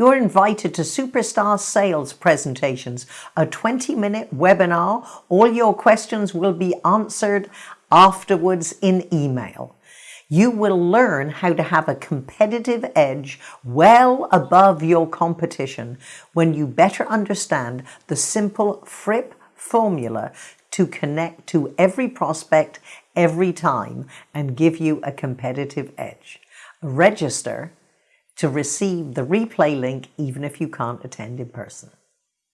You're invited to Superstar Sales Presentations, a 20-minute webinar. All your questions will be answered afterwards in email. You will learn how to have a competitive edge well above your competition when you better understand the simple FRIP formula to connect to every prospect every time and give you a competitive edge. Register to receive the replay link even if you can't attend in person.